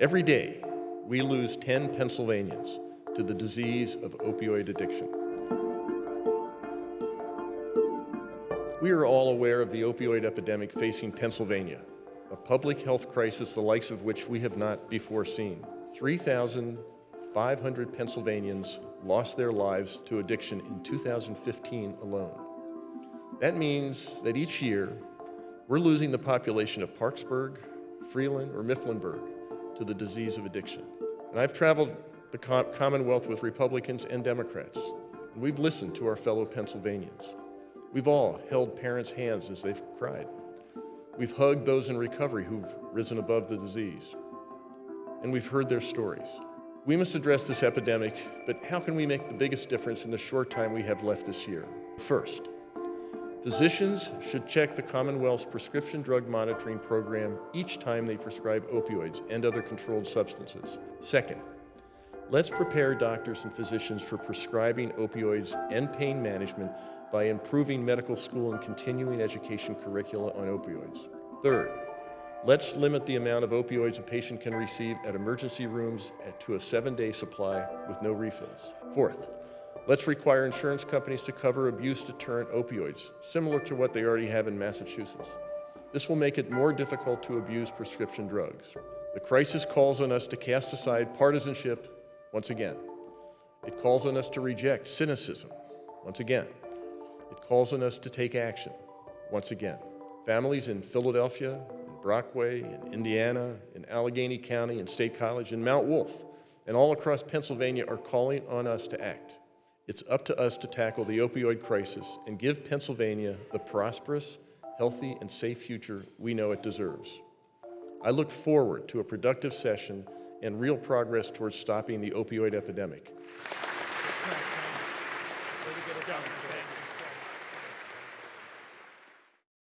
Every day, we lose 10 Pennsylvanians to the disease of opioid addiction. We are all aware of the opioid epidemic facing Pennsylvania, a public health crisis the likes of which we have not before seen. 3,500 Pennsylvanians lost their lives to addiction in 2015 alone. That means that each year, we're losing the population of Parkesburg, Freeland, or Mifflinburg to the disease of addiction. And I've traveled the Commonwealth with Republicans and Democrats, and we've listened to our fellow Pennsylvanians. We've all held parents' hands as they've cried. We've hugged those in recovery who've risen above the disease, and we've heard their stories. We must address this epidemic, but how can we make the biggest difference in the short time we have left this year? First, physicians should check the Commonwealth's prescription drug monitoring program each time they prescribe opioids and other controlled substances. Second, let's prepare doctors and physicians for prescribing opioids and pain management by improving medical school and continuing education curricula on opioids. Third, let's limit the amount of opioids a patient can receive at emergency rooms to a seven-day supply with no refills. Fourth, let's require insurance companies to cover abuse-deterrent opioids, similar to what they already have in Massachusetts. This will make it more difficult to abuse prescription drugs. The crisis calls on us to cast aside partisanship once again. It calls on us to reject cynicism once again. It calls on us to take action, once again. Families in Philadelphia, in Brockway, in Indiana, in Allegheny County, in State College, in Mount Wolf, and all across Pennsylvania are calling on us to act. It's up to us to tackle the opioid crisis and give Pennsylvania the prosperous, healthy, and safe future we know it deserves. I look forward to a productive session and real progress towards stopping the opioid epidemic.